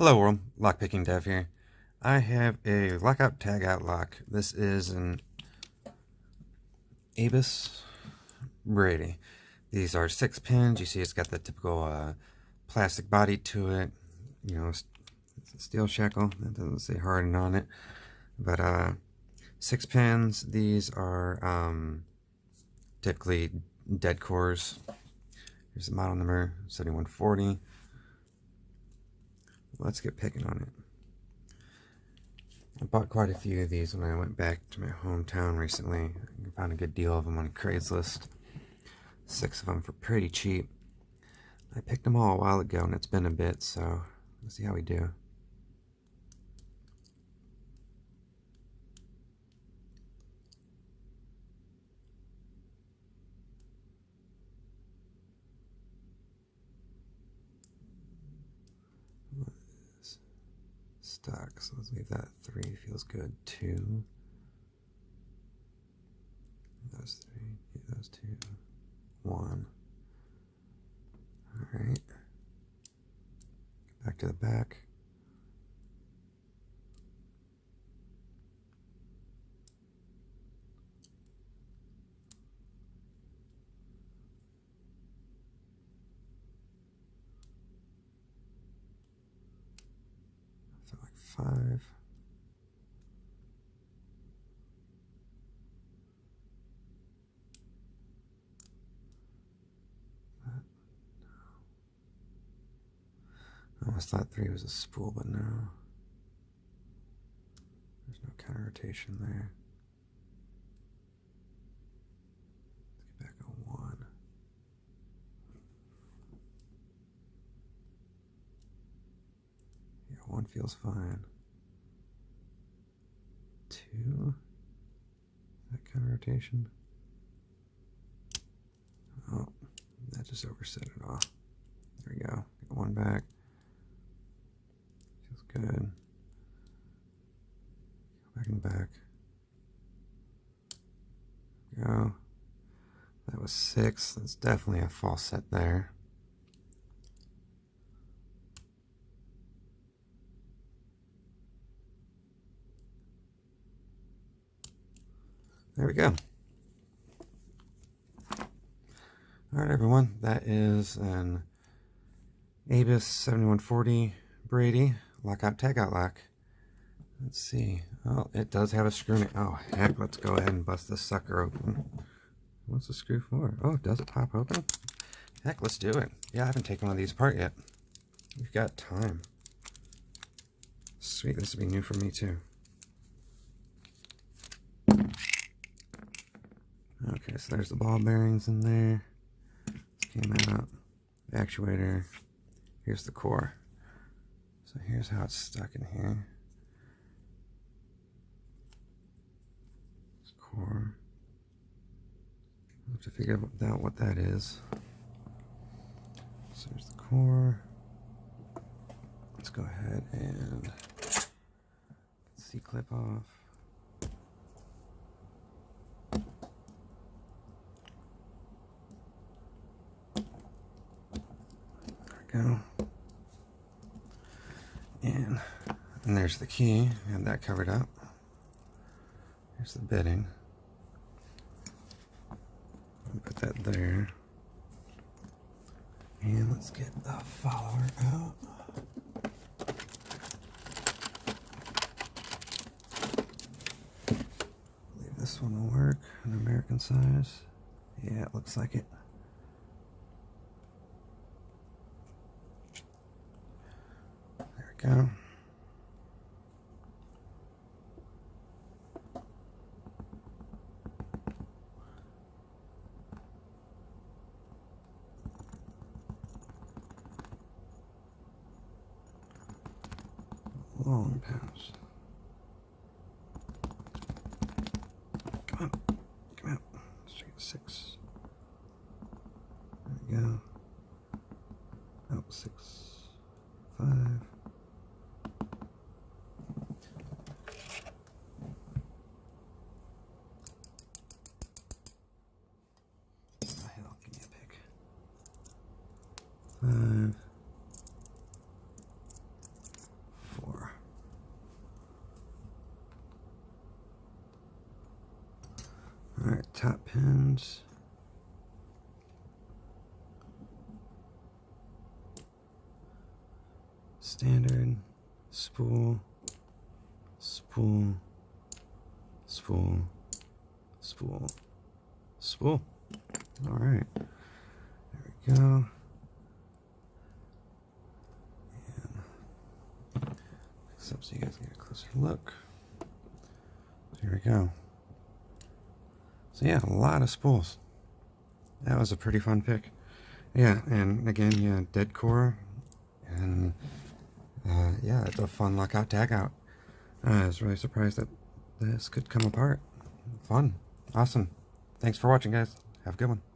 Hello world, Lockpicking Dev here. I have a lockout tagout lock. This is an Abus Brady. These are six pins. You see it's got the typical uh, plastic body to it. You know, steel shackle. That doesn't say hardened on it. But uh, six pins. These are um, typically dead cores. Here's the model number, 7140 let's get picking on it. I bought quite a few of these when I went back to my hometown recently. I found a good deal of them on Craigslist. Six of them for pretty cheap. I picked them all a while ago and it's been a bit, so let's see how we do. So let's leave that three. Feels good. Two. Those three. Those two. One. Alright. Back to the back. Five. Oh, I almost thought three was a spool, but no. There's no counter rotation there. Let's get back on one. Yeah, one feels fine two. That kind of rotation. Oh, that just overset it off. There we go. Get one back. Feels good. Go back and back. Go. That was six. That's definitely a false set there. There we go. All right, everyone. That is an Abus 7140 Brady lockout tagout lock. Let's see. Oh, it does have a screw in it. Oh, heck, let's go ahead and bust this sucker open. What's the screw for? Oh, does it pop open? Heck, let's do it. Yeah, I haven't taken one of these apart yet. We've got time. Sweet, this will be new for me too. Okay, so there's the ball bearings in there. came out. The actuator. Here's the core. So here's how it's stuck in here. This core. I have to figure out what that is. So there's the core. Let's go ahead and C-clip off. Go. And, and there's the key, and that covered up. Here's the bedding. Put that there. And let's get the follower out. believe this one will work, an American size. Yeah, it looks like it. Go. Long pass. Come on. Come out. Try six. There we go. five, four. All right, top pins. Standard, spool, spool, spool, spool, spool. All right, there we go. Up so you guys can get a closer look. Here we go. So yeah, a lot of spools. That was a pretty fun pick. Yeah, and again, yeah, dead core, and uh, yeah, it's a fun lockout tag out. I was really surprised that this could come apart. Fun. Awesome. Thanks for watching, guys. Have a good one.